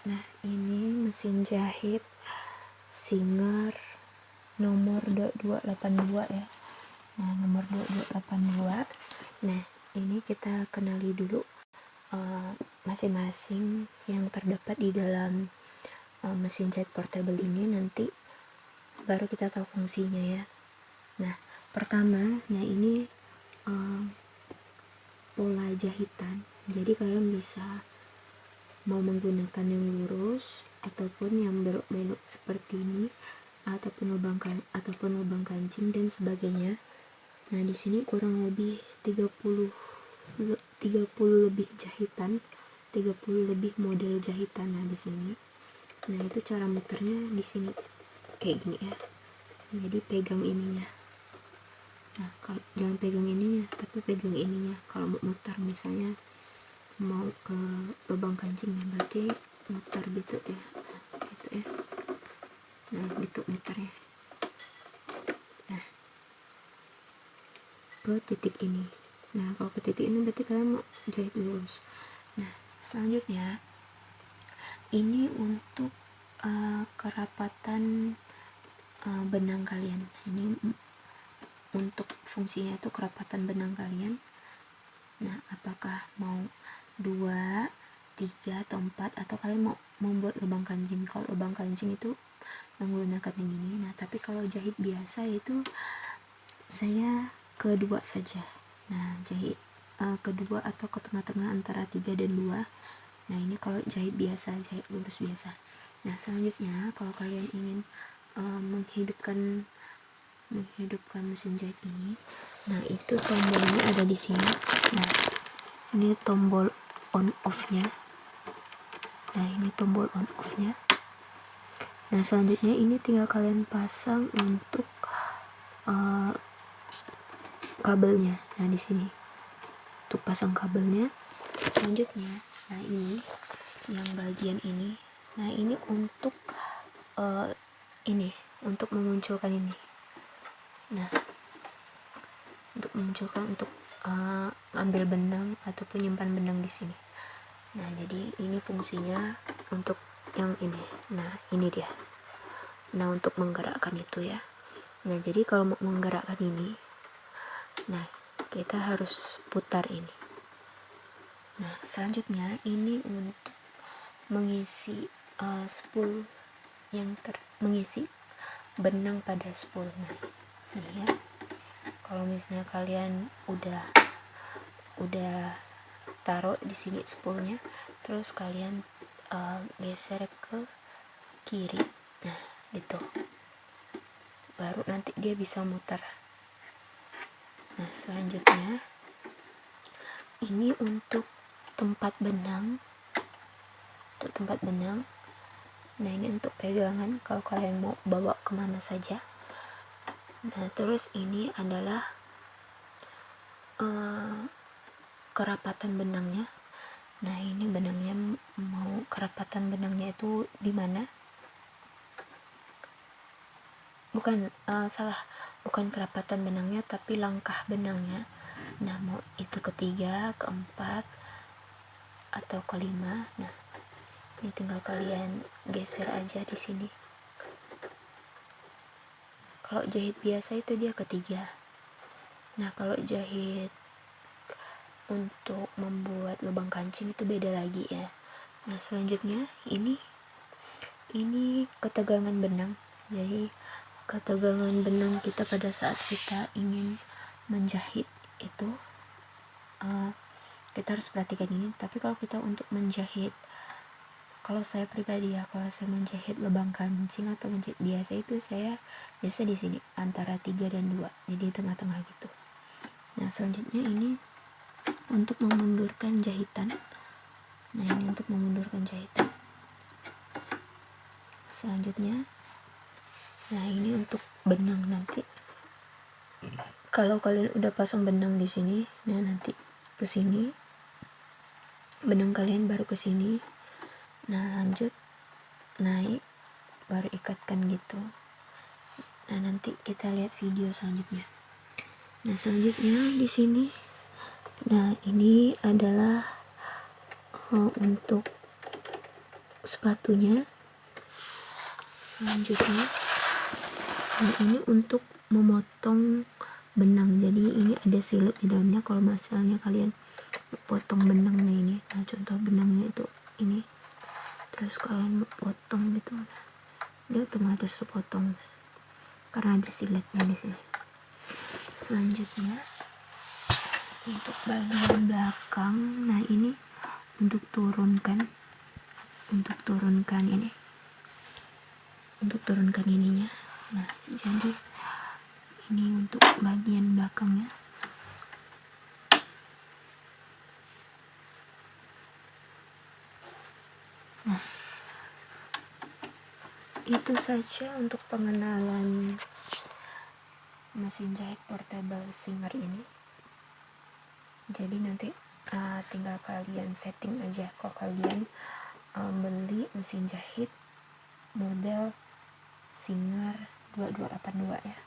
Nah, ini mesin jahit Singer nomor 2282 ya. Nah, nomor 2282. Nah, ini kita kenali dulu eh, masing-masing uh, yang terdapat di dalam uh, mesin jahit portable ini nanti baru kita tahu fungsinya ya. Nah, pertama, nah ini uh, pola jahitan. Jadi kalian bisa mau menggunakan yang lurus ataupun yang belok-belok seperti ini ataupun lubang kan ataupun lubang kancing dan sebagainya. Nah di sini kurang lebih 30 30 lebih jahitan 30 lebih model jahitan nah di sini. Nah itu cara muternya di sini. Kayak gini ya. Jadi pegang ininya. Nah kalau jangan pegang ininya tapi pegang ininya. Kalau mau muter misalnya mau ke lubang kancing ya berarti muter gitu ya. Nah, gitu ya. Nah gitu muternya. Nah. Ke titik ini. Nah kalau ke titik ini berarti kalian mau jahit lurus. Nah selanjutnya ini untuk uh, kerapatan uh, benang kalian. Ini untuk fungsinya itu kerapatan benang kalian. Nah apakah mau dua tiga atau empat atau kalian mau membuat lubang kancing. Kalau lubang kancing itu menggunakan yang ini. Nah tapi kalau jahit biasa itu saya kedua saja. Nah jahit uh, kedua atau ke tengah-tengah antara tiga dan dua. Nah ini kalau jahit biasa jahit lurus biasa. Nah selanjutnya kalau kalian ingin uh, menghidupkan menghidupkan mesin jahit ini nah itu tombolnya ada di sini. Nah ini tombol on off nya nah ini tombol on off nya nah selanjutnya ini tinggal kalian pasang untuk uh, kabelnya. Nah di sini. Untuk pasang kabelnya. Selanjutnya nah ini yang bagian ini. Nah ini untuk uh, ini untuk memunculkan ini. Nah untuk memunculkan untuk uh, ambil benang ataupun nyimpan benang di sini. Nah jadi ini fungsinya untuk yang ini. Nah ini dia. Nah untuk menggerakkan itu ya. Nah jadi kalau mau menggerakkan ini nah kita harus putar ini. Nah selanjutnya ini untuk mengisi uh, spool yang ter mengisi benang pada spool. Nah ini ya kalau misalnya kalian udah udah taruh di sini spoolnya terus kalian uh, geser ke kiri nah gitu. Baru nanti dia bisa muter. Nah selanjutnya ini untuk tempat benang. Untuk tempat benang. Nah ini untuk pegangan. Kalau kalian mau bawa ke mana saja nah terus ini adalah uh, kerapatan benangnya. Nah ini benangnya mau kerapatan benangnya itu di mana? Bukan uh, salah bukan kerapatan benangnya tapi langkah benangnya. Nah mau itu ketiga keempat atau kelima. Nah ini tinggal kalian geser aja di sini kalau jahit biasa itu dia ketiga. Nah kalau jahit untuk membuat lubang kancing itu beda lagi ya. Nah selanjutnya ini ini ketegangan benang. Jadi ketegangan benang kita pada saat kita ingin menjahit itu uh, kita harus perhatikan ini. Tapi kalau kita untuk menjahit kalau saya pribadi ya kalau saya menjahit lubang kancing atau menjahit biasa itu saya biasa di sini antara 3 dan 2 jadi tengah-tengah gitu. Nah selanjutnya ini untuk memundurkan jahitan. Nah ini untuk memundurkan jahitan. Selanjutnya nah ini untuk benang nanti. Kalau kalian udah pasang benang di sini nah nanti ke sini. Benang kalian baru ke sini nah lanjut. Naik baru ikatkan gitu. Nah nanti kita lihat video selanjutnya. Nah selanjutnya di sini. Nah ini adalah uh, untuk sepatunya. Selanjutnya. Nah ini untuk memotong benang. Jadi ini ada silet di dalamnya. Kalau misalnya kalian potong benangnya ini. Nah contoh benangnya itu ini terus kalian potong gitu dia otomatis sepotong. Karena ada siletnya di sini. Selanjutnya untuk bagian belakang nah ini untuk turunkan untuk turunkan ini. Untuk turunkan ininya. Nah jadi ini untuk bagian belakangnya itu saja untuk pengenalan mesin jahit portable singer ini. Jadi nanti uh, tinggal kalian setting aja. Kalau kalian uh, beli mesin jahit model Singer 2282 ya